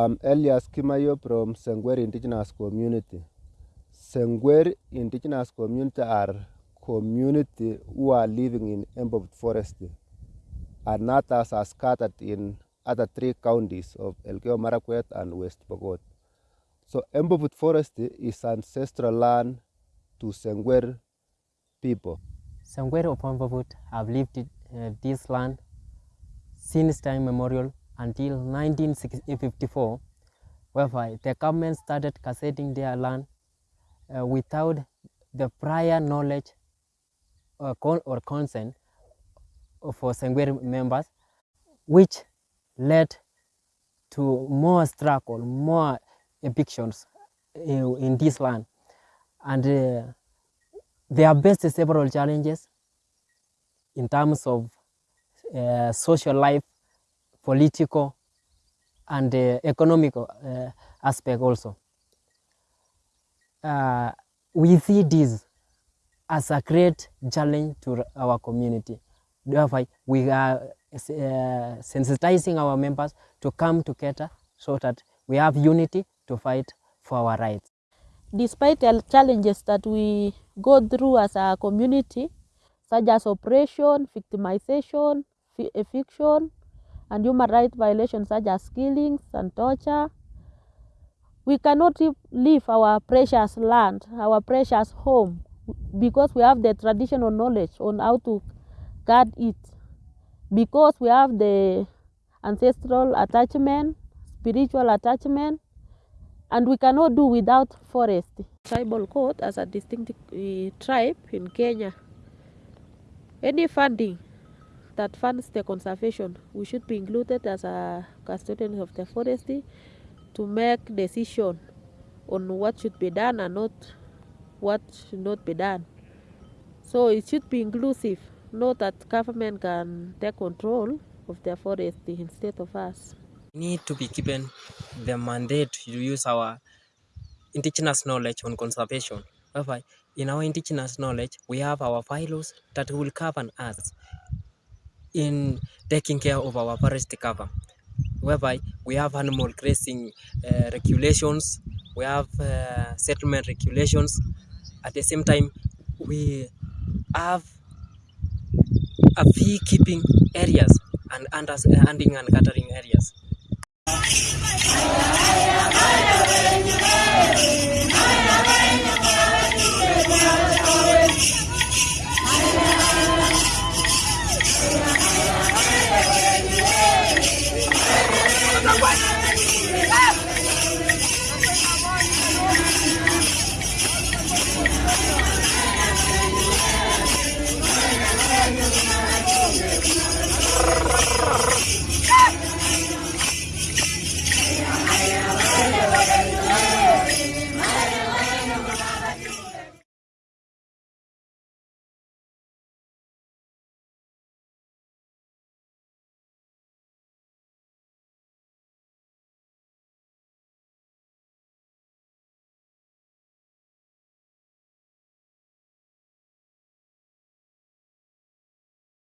I'm Elias Kimayo from Sengwer Indigenous Community. Sengwer Indigenous Community are community who are living in Embobut Forest and others are scattered in other three counties of Elgeyo Marakwet and West Pokot. So Embobut Forest is ancestral land to Sengwer people. Sengwer of Embobut have lived uh, this land since time memorial until 1954, whereby the government started gazetting their land uh, without the prior knowledge or, con or consent for Sangwere members, which led to more struggle, more evictions in, in this land. And uh, they have faced several challenges in terms of uh, social life, political, and uh, economical uh, aspect also. Uh, we see this as a great challenge to our community. Therefore, we are uh, sensitizing our members to come together so that we have unity to fight for our rights. Despite the challenges that we go through as a community, such as oppression, victimization, eviction, and human rights violations such as killings and torture, we cannot leave our precious land, our precious home, because we have the traditional knowledge on how to guard it, because we have the ancestral attachment, spiritual attachment, and we cannot do without forest. Tribal code as a distinct uh, tribe in Kenya. Any funding that funds the conservation, we should be included as a custodian of the forest to make decision on what should be done and not what should not be done. So it should be inclusive, not that government can take control of the forest instead of us. We need to be given the mandate to use our indigenous knowledge on conservation. In our indigenous knowledge, we have our bylaws that will govern us in taking care of our forest cover, whereby we have animal grazing uh, regulations, we have uh, settlement regulations. At the same time, we have a fee keeping areas and unders uh, hunting and gathering areas.